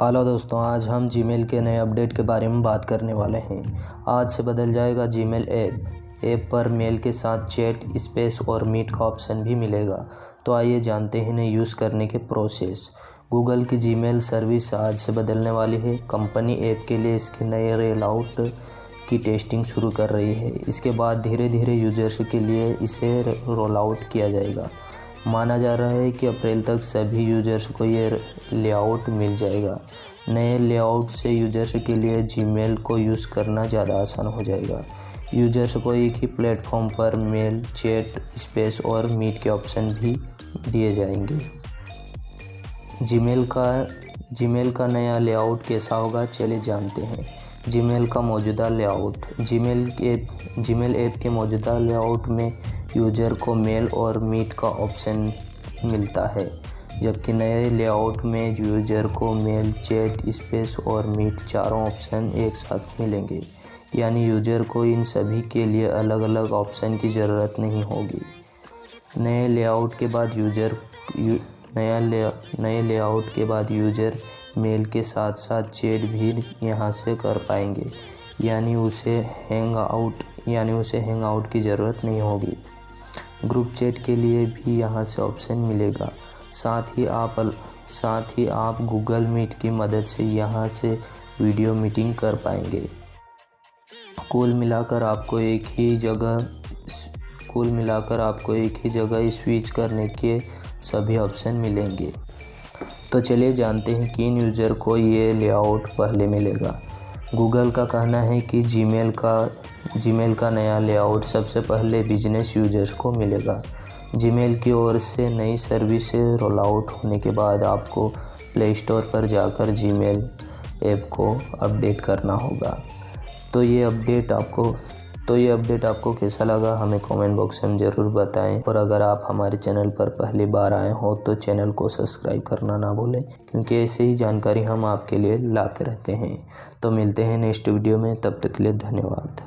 Hello दोस्तों, आज हम जीमेल के नए अपडेट के बारे में बात करने वाले हैं। आज से बदल जाएगा जीमेल ऐप ऐप पर मेल के साथ चैट स्पेस और मीट का ऑप्शन भी मिलेगा। तो आइए जानते हैं इन्हें यूज़ करने के प्रोसेस गूगल की जीमेल सर्विस आज से बदलने वाली है। कंपनी ऐप के लिए इसके नए रेल आउट की टेस्टिंग शुरू कर रही है। इसके बाद धीरे धीरे यूज़र्स के लिए इसे रोल आउट किया जाएगा। माना जा रहा है कि अप्रैल तक सभी यूज़र्स को ये लेआउट मिल जाएगा। नए लेआउट से यूज़र्स के लिए जीमेल को यूज़ करना ज़्यादा आसान हो जाएगा। यूज़र्स को एक ही प्लेटफॉर्म पर मेल चैट स्पेस और मीट के ऑप्शन भी दिए जाएँगे। जीमेल का जीमेल का नया लेआउट कैसा होगा, चलिए जानते हैं। जीमेल का मौजूदा layout Gmail app Gmail app के मौजूदा लेआउट में यूज़र को मेल और मीट का ऑप्शन मिलता है जबकि नए लेआउट में यूज़र को मेल चैट स्पेस और मीट चारों ऑप्शन एक साथ मिलेंगे। यानी यूज़र को इन सभी के लिए अलग अलग ऑप्शन की ज़रूरत नहीं होगी। नए लेआउट के बाद यूज़र यू, नया ले नए लेआउट के बाद यूज़र मेल के साथ साथ चैट भी यहाँ से कर पाएँगे। यानी उसे हैंग आउट यानी उसे हैंग आउट की ज़रूरत नहीं होगी। ग्रुप चैट के लिए भी यहाँ से ऑप्शन मिलेगा। साथ ही आप साथ ही आप गूगल मीट की मदद से यहाँ से वीडियो मीटिंग कर पाएँगे। कुल मिलाकर आपको एक ही जगह कुल मिलाकर आपको एक ही जगह स्विच करने के सभी ऑप्शन मिलेंगे। तो चलिए जानते हैं किन यूज़र को ये लेआउट पहले मिलेगा। गूगल का कहना है कि जीमेल का जीमेल का नया लेआउट सबसे पहले बिज़नेस यूज़र्स को मिलेगा। जीमेल की ओर से नई सर्विस रोल आउट होने के बाद आपको प्ले स्टोर पर जाकर जीमेल ऐप को अपडेट करना होगा। तो ये अपडेट आपको तो ये अपडेट आपको कैसा लगा, हमें कमेंट बॉक्स में ज़रूर बताएँ। और अगर आप हमारे चैनल पर पहली बार आए हो तो चैनल को सब्सक्राइब करना ना भूलें, क्योंकि ऐसे ही जानकारी हम आपके लिए लाते रहते हैं। तो मिलते हैं नेक्स्ट वीडियो में, तब तक के लिए धन्यवाद।